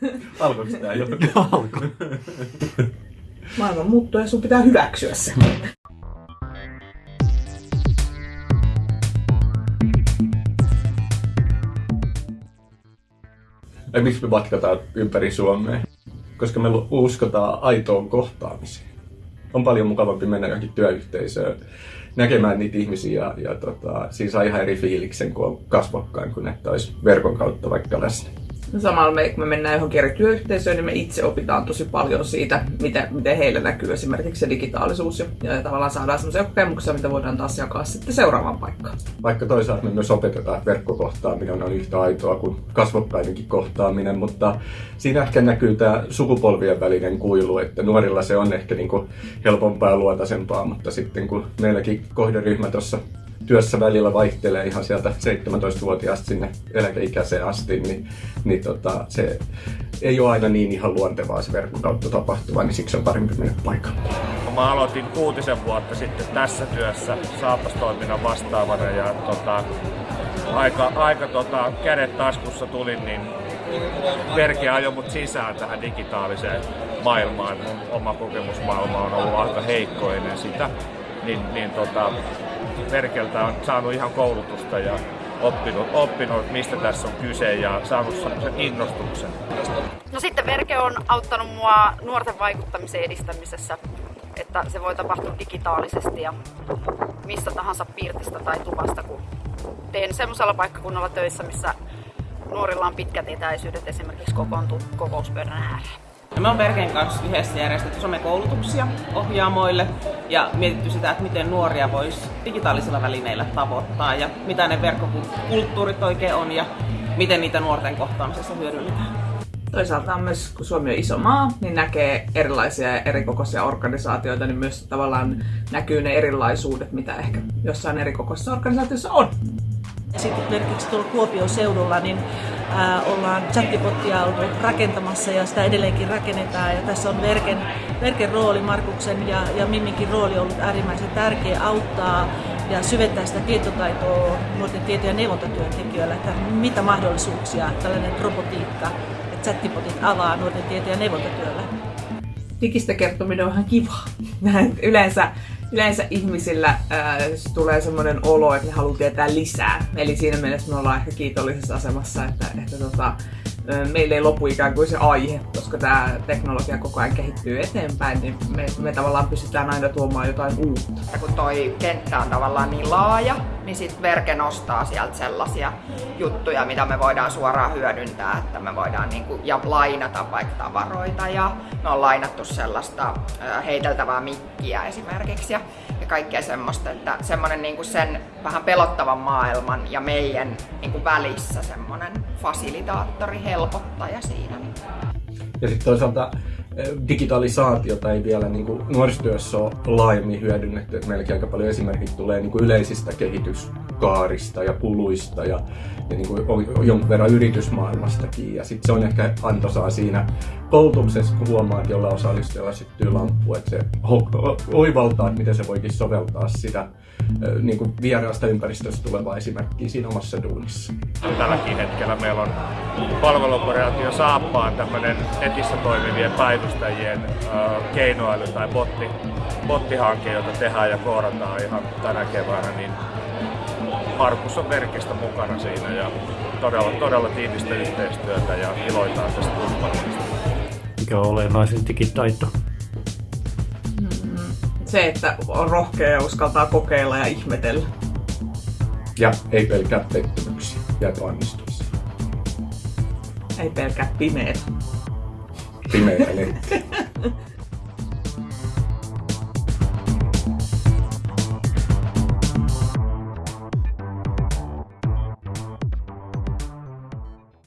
Alkoiko tämä jo? Alko. Maailma muuttuu ja sun pitää hyväksyä se. Ja miksi me matkataan ympäri Suomea? Koska me uskotaan aitoon kohtaamiseen. On paljon mukavampi mennä johonkin työyhteisöön näkemään niitä ihmisiä ja, ja tota, siinä saa ihan eri fiiliksen, kun on kasvokkain, kun että olisi verkon kautta vaikka läsnä. Samalla me, kun me mennään johonkin eri työyhteisöön, niin me itse opitaan tosi paljon siitä, miten, miten heille näkyy esimerkiksi se digitaalisuus. Ja, ja tavallaan saadaan sellaisia kokemuksia, mitä voidaan taas jakaa sitten seuraavaan paikkaan. Vaikka toisaalta me myös opetetaan, että verkkokohtaaminen on yhtä aitoa kuin kasvokkainenkin kohtaaminen, mutta siinä ehkä näkyy tämä sukupolvien välinen kuilu, että nuorilla se on ehkä niin kuin helpompaa ja luotaisempaa, mutta sitten kun meilläkin kohderyhmä tuossa työssä välillä vaihtelee ihan sieltä 17-vuotiaasta sinne eläkeikäiseen asti, niin, niin tota, se ei ole aina niin ihan luontevaa se verkon kautta tapahtuva, niin siksi on parempi mennä paikalle. Mä aloitin kuutisen vuotta sitten tässä työssä saapastoiminnan vastaavana ja tota, aika, aika tota, kädet taskussa tulin, niin Verke ajoi mut sisään tähän digitaaliseen maailmaan. Oma kokemusmaailma on ollut aika heikko ennen sitä. Niin, niin tota, Verkeltä on saanut ihan koulutusta ja oppinut, oppinut, mistä tässä on kyse ja saanut sen innostuksen. No sitten Verke on auttanut mua nuorten vaikuttamisen edistämisessä, että se voi tapahtua digitaalisesti ja mistä tahansa piirtistä tai tuvasta, kun teen semmoisella paikkakunnalla töissä, missä nuorilla on pitkät etäisyydet esimerkiksi kokoontuu kokouspöydän ääreen. Ja me on Verkeen kanssa yhdessä järjestetty somekoulutuksia ohjaamoille ja mietitty sitä, että miten nuoria voisi digitaalisilla välineillä tavoittaa ja mitä ne verkkokulttuurit oikein on ja miten niitä nuorten kohtaamisessa hyödynnetään. Toisaalta on myös, kun Suomi on iso maa, niin näkee erilaisia ja erikokoisia organisaatioita, niin myös tavallaan näkyy ne erilaisuudet, mitä ehkä jossain erikokoisessa organisaatiossa on. Sitten esimerkiksi tuolla Kuopion seudulla niin ää, ollaan chattibottia oltu rakentamassa ja sitä edelleenkin rakennetaan. Ja tässä on Verken, Verken rooli, Markuksen ja, ja Mimminkin rooli ollut äärimmäisen tärkeä auttaa ja syventää sitä tietotaitoa nuorten tieto- ja neuvontatyöntekijöillä, että mitä mahdollisuuksia tällainen robotiikka ja chattibotit avaa nuorten tieto- ja neuvontatyöllä. Digistä kertominen on ihan kiva. Yleensä yleensä ihmisillä ää, tulee semmoinen olo, että ne haluaa tietää lisää. Eli siinä mielessä me ollaan ehkä kiitollisessa asemassa, että, että tota, meillä ei lopu ikään kuin se aihe, koska tämä teknologia koko ajan kehittyy eteenpäin, niin me, me tavallaan pystytään aina tuomaan jotain uutta. Ja kun toi kenttä on tavallaan niin laaja, niin sitten Verke nostaa sieltä sellaisia juttuja, mitä me voidaan suoraan hyödyntää, että me voidaan niinku, ja lainata vaikka tavaroita ja me on lainattu sellaista heiteltävää mikkiä esimerkiksi ja, ja kaikkea semmoista, että semmoinen niinku sen vähän pelottavan maailman ja meidän niinku välissä semmoinen fasilitaattori, helpottaja siinä. Ja sitten toisaalta digitalisaatiota ei vielä niin kuin nuorisotyössä ole laajemmin hyödynnetty. Meilläkin aika paljon esimerkit tulee niin kuin yleisistä kehityskaarista ja kuluista ja, ja niin kuin jonkun verran yritysmaailmastakin. Ja sitten se on ehkä antoisaa siinä koulutuksessa, huomaa, että jolla osallistujalla syttyy lamppu, että se oivaltaa, että miten se voikin soveltaa sitä niin kuin vieraasta ympäristöstä tulevaa esimerkkiä siinä omassa duunissa. Tälläkin hetkellä meillä on palveluoperaatio Saappaan tämmöinen netissä toimivien päivystäjien keinoäly tai botti, bottihanke, jota tehdään ja koodataan ihan tänä keväänä, niin Markus on Verkistä mukana siinä ja todella, todella tiivistä yhteistyötä ja iloitaan tästä kumppanuudesta. Mikä on olennaisin digitaito? se, että on rohkea ja uskaltaa kokeilla ja ihmetellä. Ja ei pelkää pettymyksiä ja epäonnistumisia. Ei pelkää pimeät. Pimeitä